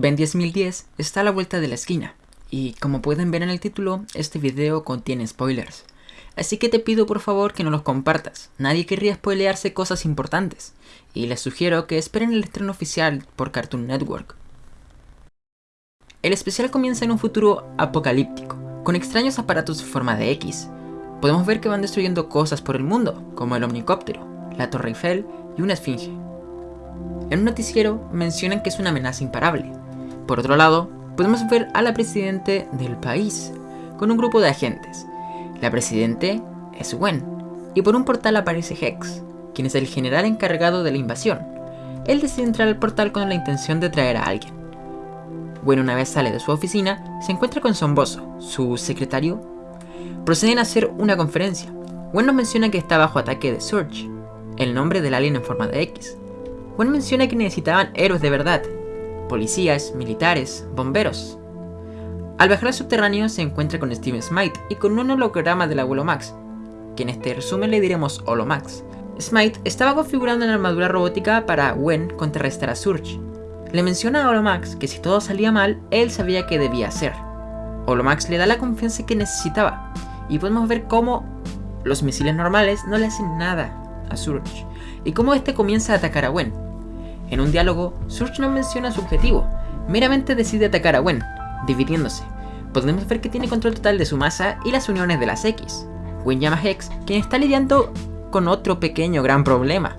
Ben 10010 está a la vuelta de la esquina, y como pueden ver en el título, este video contiene spoilers. Así que te pido por favor que no los compartas, nadie querría spoilearse cosas importantes, y les sugiero que esperen el estreno oficial por Cartoon Network. El especial comienza en un futuro apocalíptico, con extraños aparatos de forma de X. Podemos ver que van destruyendo cosas por el mundo, como el omnicóptero, la Torre Eiffel y una esfinge. En un noticiero mencionan que es una amenaza imparable. Por otro lado, podemos ver a la presidente del país, con un grupo de agentes. La presidente es Gwen, y por un portal aparece Hex, quien es el general encargado de la invasión. Él decide entrar al portal con la intención de traer a alguien. Gwen una vez sale de su oficina, se encuentra con Somboso, su secretario. Proceden a hacer una conferencia. Gwen nos menciona que está bajo ataque de Surge, el nombre del alien en forma de X. Gwen menciona que necesitaban héroes de verdad, policías, militares, bomberos. Al bajar al subterráneo se encuentra con Steven Smite y con un holograma del abuelo Max, que en este resumen le diremos Holomax. Smite estaba configurando una armadura robótica para Gwen contrarrestar a Surge. Le menciona a Holomax que si todo salía mal, él sabía qué debía hacer. Holomax le da la confianza que necesitaba, y podemos ver cómo los misiles normales no le hacen nada a Surge, y cómo este comienza a atacar a Gwen. En un diálogo, Surge no menciona su objetivo, meramente decide atacar a Gwen, dividiéndose. Podemos ver que tiene control total de su masa y las uniones de las X. Gwen llama a Hex, quien está lidiando con otro pequeño gran problema.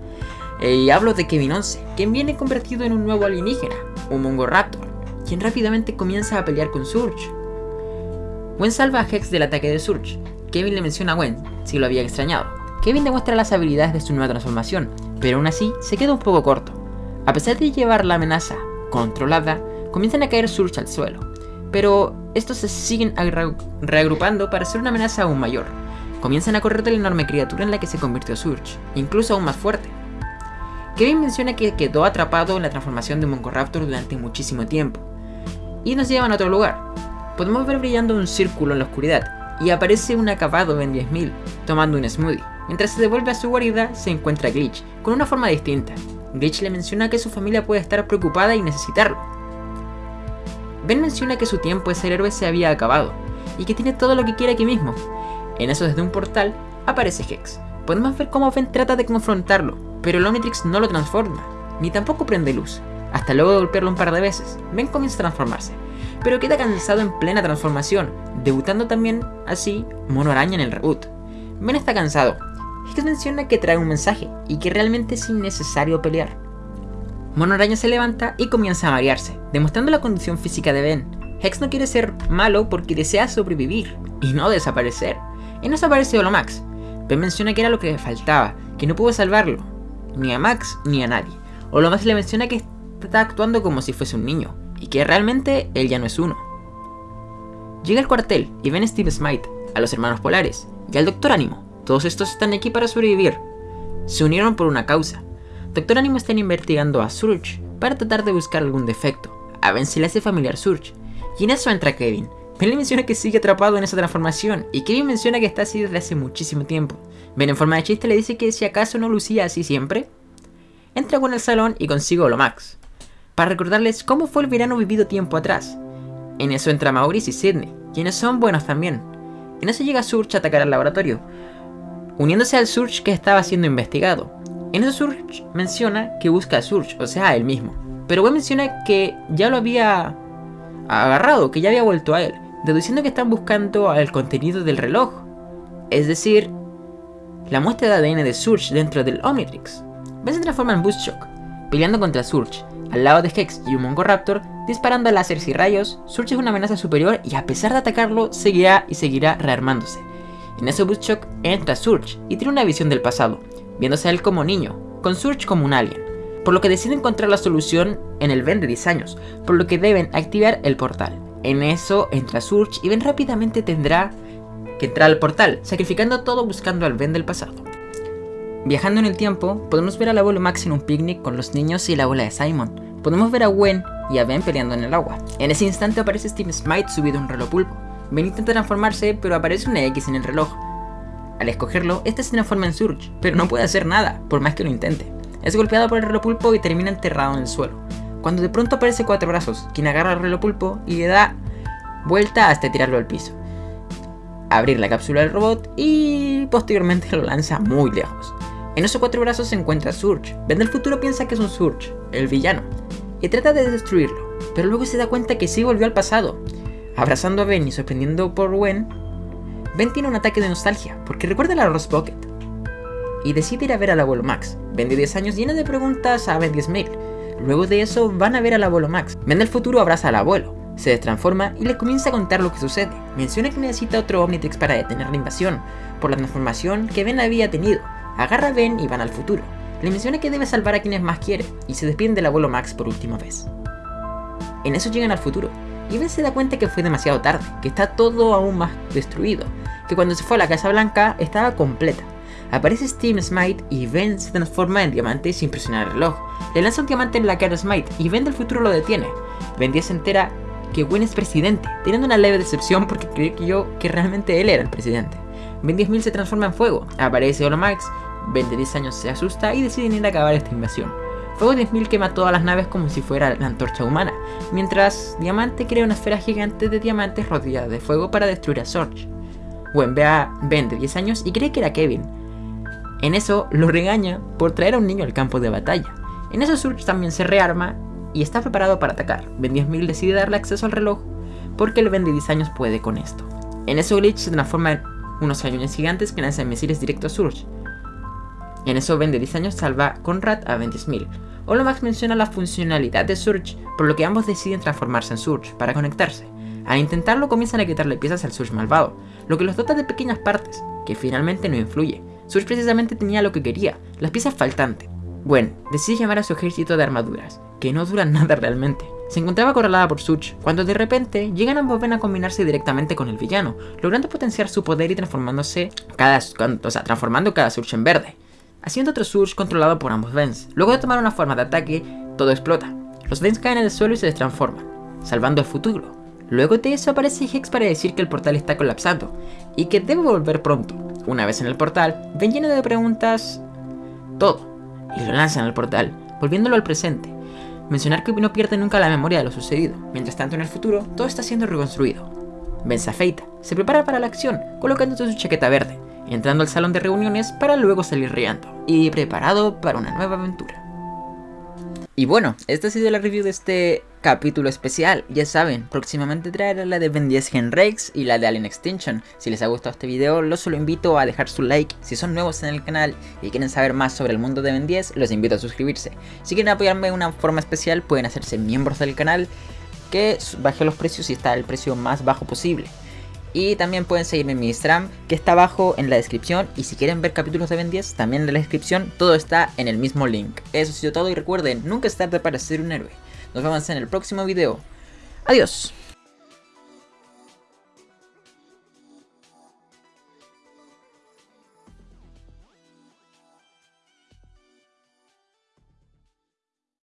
Eh, y hablo de Kevin 11, quien viene convertido en un nuevo alienígena, un Mongoraptor, quien rápidamente comienza a pelear con Surge. Gwen salva a Hex del ataque de Surge. Kevin le menciona a Gwen, si lo había extrañado. Kevin demuestra las habilidades de su nueva transformación, pero aún así se queda un poco corto. A pesar de llevar la amenaza controlada, comienzan a caer Surge al suelo, pero estos se siguen reagrupando para ser una amenaza aún mayor. Comienzan a correr de la enorme criatura en la que se convirtió Surge, incluso aún más fuerte. Kevin menciona que quedó atrapado en la transformación de un Mongoraptor durante muchísimo tiempo, y nos llevan a otro lugar. Podemos ver brillando un círculo en la oscuridad, y aparece un acabado en 10.000, tomando un smoothie. Mientras se devuelve a su guarida, se encuentra Glitch, con una forma distinta, Glitch le menciona que su familia puede estar preocupada y necesitarlo. Ben menciona que su tiempo de ser héroe se había acabado, y que tiene todo lo que quiere aquí mismo. En eso desde un portal, aparece Hex. Podemos ver cómo Ben trata de confrontarlo, pero el Omnitrix no lo transforma, ni tampoco prende luz. Hasta luego de golpearlo un par de veces, Ben comienza a transformarse, pero queda cansado en plena transformación, debutando también así Mono Araña en el reboot. Ben está cansado, Hex menciona que trae un mensaje y que realmente es innecesario pelear. Mono Araña se levanta y comienza a marearse, demostrando la condición física de Ben. Hex no quiere ser malo porque desea sobrevivir y no desaparecer. Y no desaparece Holomax. Ben menciona que era lo que le faltaba, que no pudo salvarlo, ni a Max ni a nadie. Holomax le menciona que está actuando como si fuese un niño, y que realmente él ya no es uno. Llega al cuartel y ven a Steve Smite, a los hermanos polares y al Doctor Ánimo, todos estos están aquí para sobrevivir. Se unieron por una causa. Doctor Animo está investigando a Surge para tratar de buscar algún defecto. A Ben se le hace familiar Surge. Y en eso entra Kevin. Ben le menciona que sigue atrapado en esa transformación y Kevin menciona que está así desde hace muchísimo tiempo. Ben en forma de chiste le dice que si acaso no lucía así siempre. Entra con el salón y consigo Max para recordarles cómo fue el verano vivido tiempo atrás. En eso entra Maurice y Sidney, quienes son buenos también. En eso llega Surge a atacar al laboratorio, uniéndose al Surge que estaba siendo investigado. En eso Surge menciona que busca a Surge, o sea, a él mismo. Pero Gwen menciona que ya lo había agarrado, que ya había vuelto a él, deduciendo que están buscando el contenido del reloj. Es decir, la muestra de ADN de Surge dentro del Omnitrix. Ben se transforma en Buzzshock, peleando contra Surge, al lado de Hex y un Mongoraptor, disparando láseres y rayos, Surge es una amenaza superior y a pesar de atacarlo, seguirá y seguirá rearmándose. En ese Buzzshock entra Surge y tiene una visión del pasado, viéndose a él como niño, con Surge como un alien, por lo que decide encontrar la solución en el Ben de 10 años, por lo que deben activar el portal. En eso entra Surge y Ben rápidamente tendrá que entrar al portal, sacrificando todo buscando al Ben del pasado. Viajando en el tiempo, podemos ver al abuelo Max en un picnic con los niños y la abuela de Simon. Podemos ver a Gwen y a Ben peleando en el agua. En ese instante aparece Steve Smite subido a un reloj pulpo, Ben intenta transformarse, pero aparece una X en el reloj. Al escogerlo, este se transforma en Surge, pero no puede hacer nada, por más que lo intente. Es golpeado por el reloj pulpo y termina enterrado en el suelo. cuando de pronto aparece Cuatro Brazos, quien agarra el reloj pulpo y le da vuelta hasta tirarlo al piso. Abrir la cápsula del robot y posteriormente lo lanza muy lejos. En esos cuatro brazos se encuentra Surge. Ben del futuro piensa que es un Surge, el villano, y trata de destruirlo, pero luego se da cuenta que sí volvió al pasado. Abrazando a Ben y sorprendiendo por Gwen, Ben tiene un ataque de nostalgia porque recuerda la Rose Pocket y decide ir a ver al abuelo Max. Ben de 10 años llena de preguntas a Ben 10.000. Luego de eso van a ver al abuelo Max. Ben del futuro abraza al abuelo, se transforma y le comienza a contar lo que sucede. Menciona que necesita otro Omnitrix para detener la invasión, por la transformación que Ben había tenido. Agarra a Ben y van al futuro. Le menciona que debe salvar a quienes más quiere, y se despiden del abuelo Max por última vez. En eso llegan al futuro, y Ben se da cuenta que fue demasiado tarde, que está todo aún más destruido, que cuando se fue a la Casa Blanca estaba completa. Aparece Steam Smite y Ben se transforma en diamante sin presionar el reloj. Le lanza un diamante en la cara a Smite y Ben del futuro lo detiene. Ben 10 se entera que Gwen es presidente, teniendo una leve decepción porque creyó que yo que realmente él era el presidente. Ben 10.000 se transforma en fuego, aparece Max, Ben de 10 años se asusta y deciden ir a acabar esta invasión. Fuego 10.000 quema todas las naves como si fuera la antorcha humana, mientras Diamante crea una esfera gigante de diamantes rodeada de fuego para destruir a Sorge. Gwen ve a Ben de 10 años y cree que era Kevin. En eso lo regaña por traer a un niño al campo de batalla. En eso Surge también se rearma y está preparado para atacar. Ben 10.000 decide darle acceso al reloj porque el Ben de 10 años puede con esto. En eso Glitch se transforma en unos cañones gigantes que lanzan misiles directo a Surge. En eso Ben de 10 años salva Conrad a Ben 10.000. Olomax menciona la funcionalidad de Surge, por lo que ambos deciden transformarse en Surge para conectarse. Al intentarlo comienzan a quitarle piezas al Surge malvado, lo que los dota de pequeñas partes, que finalmente no influye. Surge precisamente tenía lo que quería, las piezas faltantes. Gwen decide llamar a su ejército de armaduras, que no duran nada realmente. Se encontraba acorralada por Such, cuando de repente llegan ambos Ben a combinarse directamente con el villano, logrando potenciar su poder y transformándose cada, o sea, transformando cada Surge en verde, haciendo otro Surge controlado por ambos Vens. Luego de tomar una forma de ataque, todo explota. Los Vens caen en el suelo y se destransforman, salvando el futuro. Luego de eso aparece Hex para decir que el portal está colapsando y que debe volver pronto. Una vez en el portal, Ben lleno de preguntas todo y lo lanzan al portal, volviéndolo al presente. Mencionar que no pierde nunca la memoria de lo sucedido. Mientras tanto en el futuro, todo está siendo reconstruido. Ben se afeita, se prepara para la acción, colocándose su chaqueta verde, entrando al salón de reuniones para luego salir riendo, y preparado para una nueva aventura. Y bueno, esta ha sido la review de este capítulo especial. Ya saben, próximamente traeré la de Ben 10 Gen Rex y la de Alien Extinction. Si les ha gustado este video, los solo invito a dejar su like. Si son nuevos en el canal y quieren saber más sobre el mundo de Ben 10, los invito a suscribirse. Si quieren apoyarme de una forma especial, pueden hacerse miembros del canal, que baje los precios y está el precio más bajo posible. Y también pueden seguirme en mi Instagram, que está abajo en la descripción. Y si quieren ver capítulos de Ben 10, también en la descripción, todo está en el mismo link. Eso ha sido todo y recuerden, nunca es tarde para ser un héroe. Nos vemos en el próximo video. Adiós.